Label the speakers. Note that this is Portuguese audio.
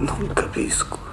Speaker 1: Não capisco.